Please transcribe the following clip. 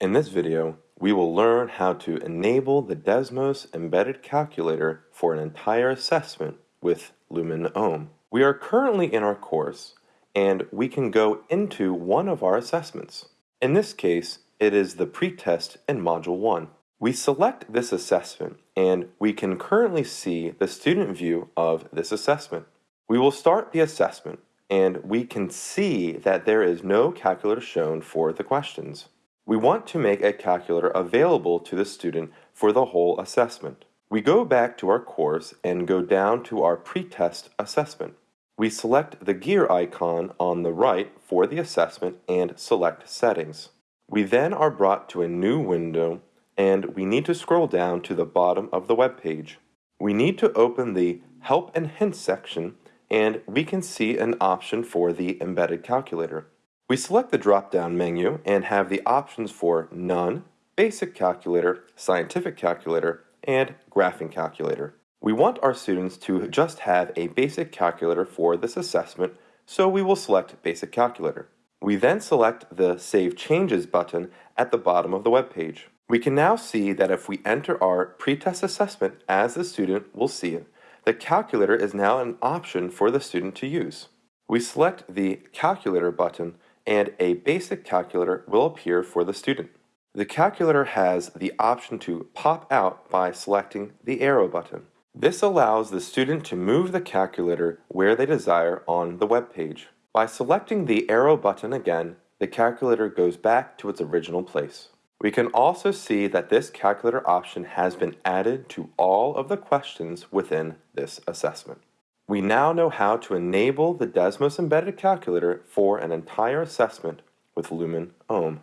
In this video, we will learn how to enable the Desmos embedded calculator for an entire assessment with Lumen Ohm. We are currently in our course, and we can go into one of our assessments. In this case, it is the pretest in Module 1. We select this assessment, and we can currently see the student view of this assessment. We will start the assessment, and we can see that there is no calculator shown for the questions. We want to make a calculator available to the student for the whole assessment. We go back to our course and go down to our pretest assessment. We select the gear icon on the right for the assessment and select Settings. We then are brought to a new window and we need to scroll down to the bottom of the web page. We need to open the Help and Hints section and we can see an option for the embedded calculator. We select the drop-down menu and have the options for None, Basic Calculator, Scientific Calculator, and Graphing Calculator. We want our students to just have a basic calculator for this assessment, so we will select Basic Calculator. We then select the Save Changes button at the bottom of the web page. We can now see that if we enter our pretest assessment as the student will see it, the calculator is now an option for the student to use. We select the Calculator button and a basic calculator will appear for the student. The calculator has the option to pop out by selecting the arrow button. This allows the student to move the calculator where they desire on the web page. By selecting the arrow button again, the calculator goes back to its original place. We can also see that this calculator option has been added to all of the questions within this assessment. We now know how to enable the Desmos embedded calculator for an entire assessment with Lumen Ohm.